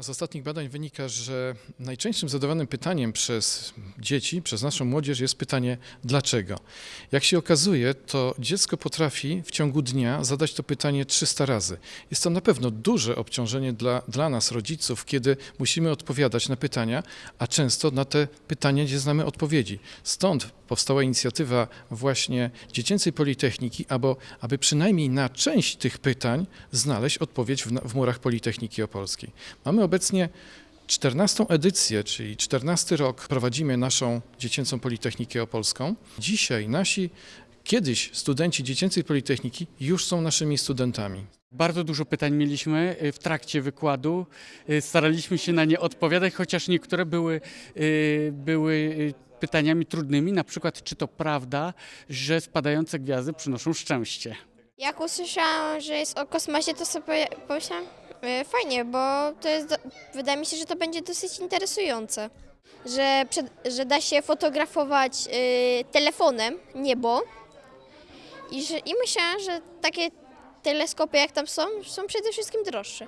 Z ostatnich badań wynika, że najczęstszym zadawanym pytaniem przez dzieci, przez naszą młodzież jest pytanie dlaczego. Jak się okazuje, to dziecko potrafi w ciągu dnia zadać to pytanie 300 razy. Jest to na pewno duże obciążenie dla, dla nas, rodziców, kiedy musimy odpowiadać na pytania, a często na te pytania nie znamy odpowiedzi. Stąd powstała inicjatywa właśnie Dziecięcej Politechniki, aby, aby przynajmniej na część tych pytań znaleźć odpowiedź w, w murach Politechniki Opolskiej. Mamy obecnie 14 edycję, czyli 14 rok prowadzimy naszą Dziecięcą Politechnikę Opolską. Dzisiaj nasi kiedyś studenci Dziecięcej Politechniki już są naszymi studentami. Bardzo dużo pytań mieliśmy y, w trakcie wykładu. Y, Staraliśmy się na nie odpowiadać, chociaż niektóre były, y, były pytaniami trudnymi, na przykład czy to prawda, że spadające gwiazdy przynoszą szczęście. Jak usłyszałam, że jest o kosmosie, to sobie pomyślałam, fajnie, bo to jest, wydaje mi się, że to będzie dosyć interesujące. Że, że da się fotografować e, telefonem niebo i, że, i myślałam, że takie teleskopy jak tam są, są przede wszystkim droższe.